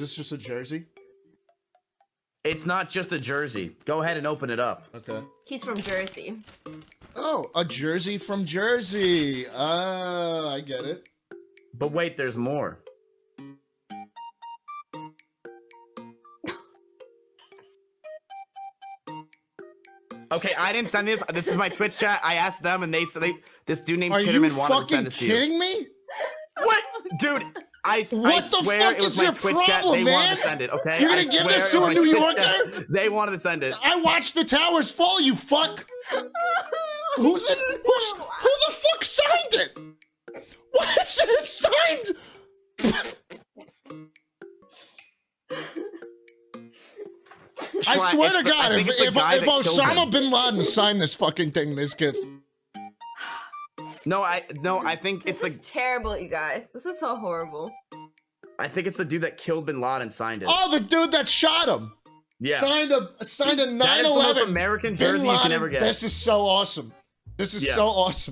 Is this just a jersey? It's not just a jersey. Go ahead and open it up. Okay. He's from Jersey. Oh, a jersey from Jersey. Uh, I get it. But wait, there's more. Okay, I didn't send this. This is my Twitch chat. I asked them, and they said they, this dude named Are you Chitterman wanted to send this to you're kidding me? What, dude? I, I What the swear fuck it was is my your Twitch chat. problem, They wanted man? to send it. Okay, You're gonna I give this to a New Yorker? They wanted to send it. I watched the towers fall. You fuck. Who's it? Who's who the fuck signed it? What is it signed? I swear to God, if, if, if Osama bin Laden signed this fucking thing, this gift. No, I no, I think it's This like is terrible, you guys. This is so horrible. I think it's the dude that killed Bin Laden signed it. Oh, the dude that shot him yeah, signed a signed a 9/11. that is the most American Bin jersey you can ever get. This is so awesome. This is Yeah. so awesome.